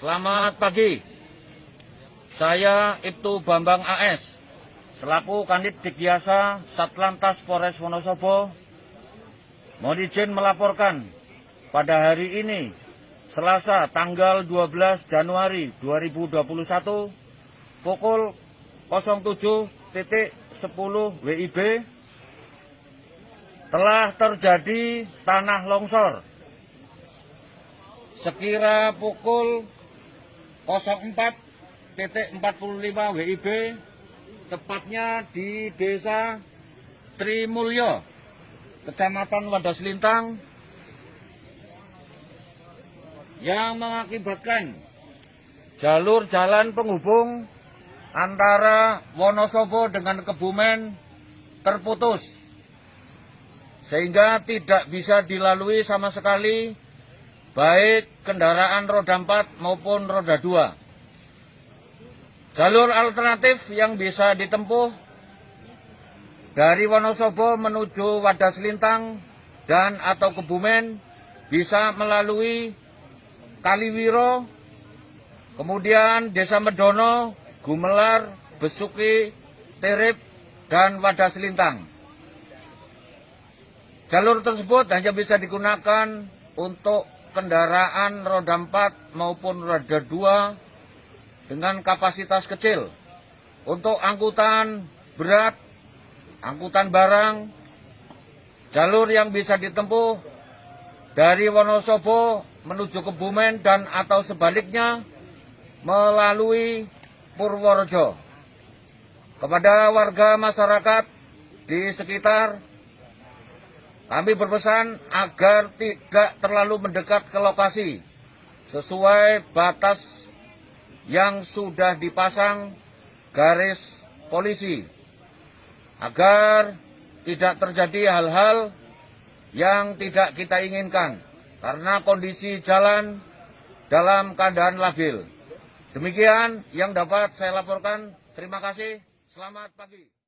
Selamat pagi. Saya Ibtu Bambang AS, selaku Kanit Dikyasa Satlantas Polres Wonosobo, mohon izin melaporkan pada hari ini, Selasa tanggal 12 Januari 2021, pukul 07.10 WIB, telah terjadi tanah longsor sekira pukul 04.45 WIB tepatnya di desa Trimulyo Kecamatan Wadas Lintang yang mengakibatkan jalur jalan penghubung antara Wonosobo dengan Kebumen terputus sehingga tidak bisa dilalui sama sekali baik kendaraan roda 4 maupun roda 2. Jalur alternatif yang bisa ditempuh dari Wonosobo menuju Wadas Lintang dan atau Kebumen bisa melalui Kaliwiro, kemudian Desa Medono, Gumelar, Besuki, Terip, dan Wadas Lintang. Jalur tersebut hanya bisa digunakan untuk kendaraan roda 4 maupun roda 2 dengan kapasitas kecil. Untuk angkutan berat, angkutan barang, jalur yang bisa ditempuh dari Wonosobo menuju Kebumen dan atau sebaliknya melalui Purworejo. Kepada warga masyarakat di sekitar kami berpesan agar tidak terlalu mendekat ke lokasi sesuai batas yang sudah dipasang garis polisi agar tidak terjadi hal-hal yang tidak kita inginkan karena kondisi jalan dalam keadaan labil. Demikian yang dapat saya laporkan. Terima kasih. Selamat pagi.